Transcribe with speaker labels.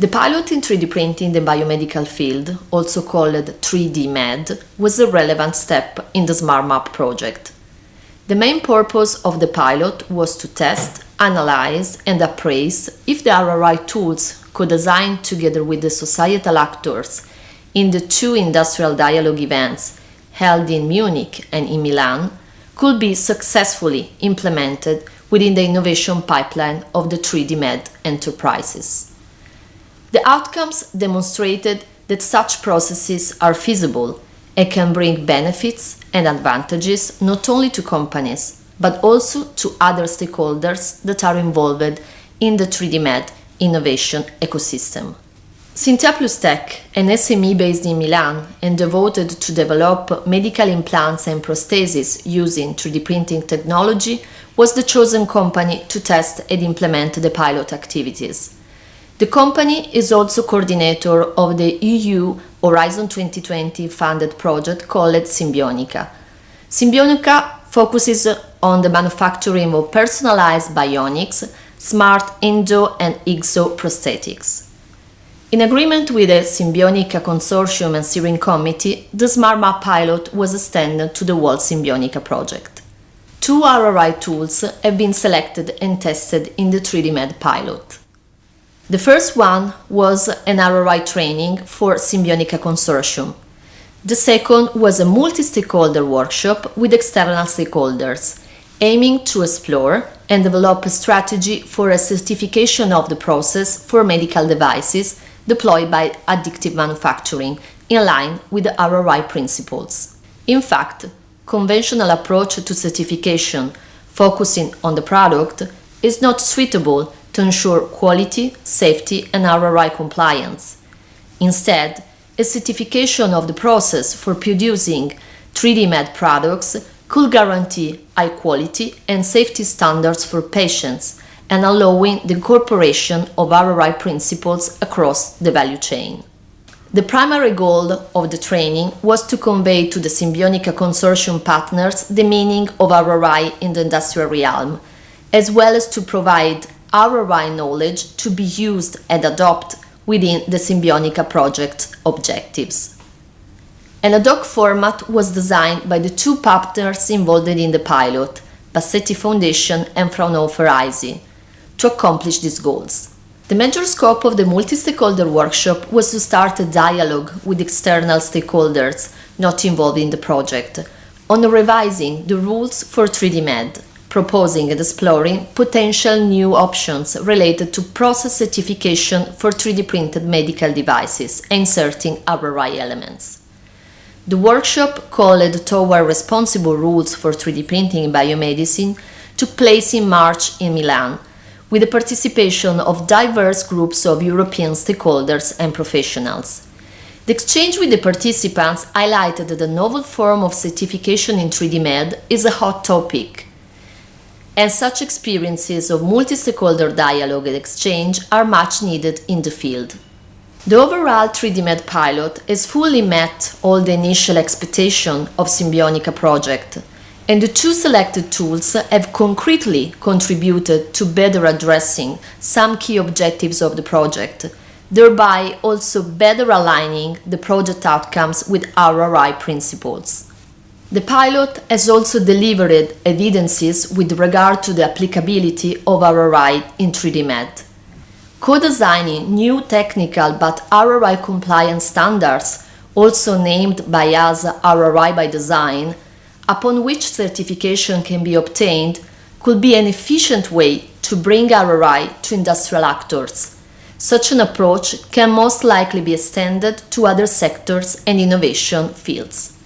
Speaker 1: The pilot in 3D printing in the biomedical field, also called 3D Med, was a relevant step in the Smart Map project. The main purpose of the pilot was to test, analyze and appraise if the RRI tools co-designed together with the societal actors in the two industrial dialogue events held in Munich and in Milan could be successfully implemented within the innovation pipeline of the 3D Med enterprises. The outcomes demonstrated that such processes are feasible and can bring benefits and advantages not only to companies, but also to other stakeholders that are involved in the 3D Med innovation ecosystem. Sintea Plustek, an SME based in Milan and devoted to develop medical implants and prostheses using 3D printing technology, was the chosen company to test and implement the pilot activities. The company is also coordinator of the EU Horizon 2020 funded project called Symbionica. Symbionica focuses on the manufacturing of personalized bionics, smart endo and exo prosthetics. In agreement with the Symbionica Consortium and Steering Committee, the Smart Map pilot was extended to the whole Symbionica project. Two RRI tools have been selected and tested in the 3D Med pilot. The first one was an RRI training for Symbionica Consortium. The second was a multi-stakeholder workshop with external stakeholders, aiming to explore and develop a strategy for a certification of the process for medical devices deployed by additive manufacturing in line with the RRI principles. In fact, conventional approach to certification focusing on the product is not suitable to ensure quality, safety and RRI compliance. Instead, a certification of the process for producing 3D Med products could guarantee high quality and safety standards for patients and allowing the incorporation of RRI principles across the value chain. The primary goal of the training was to convey to the Symbionica Consortium partners the meaning of RRI in the industrial realm, as well as to provide RRI knowledge to be used and adopted within the Symbionica project objectives. An ad hoc format was designed by the two partners involved in the pilot, Bassetti Foundation and Fraunhofer ISI, to accomplish these goals. The major scope of the multi-stakeholder workshop was to start a dialogue with external stakeholders not involved in the project on revising the rules for 3D Med, proposing and exploring potential new options related to process certification for 3D printed medical devices inserting RRI elements. The workshop called Toward Responsible Rules for 3D Printing in Biomedicine took place in March in Milan, with the participation of diverse groups of European stakeholders and professionals. The exchange with the participants highlighted that the novel form of certification in 3D Med is a hot topic and such experiences of multi-stakeholder dialogue and exchange are much needed in the field. The overall 3D Med pilot has fully met all the initial expectations of Symbionica project, and the two selected tools have concretely contributed to better addressing some key objectives of the project, thereby also better aligning the project outcomes with RRI principles. The pilot has also delivered evidences with regard to the applicability of RRI in 3D Med. Co-designing new technical but RRI compliant standards, also named by us RRI by design, upon which certification can be obtained, could be an efficient way to bring RRI to industrial actors. Such an approach can most likely be extended to other sectors and innovation fields.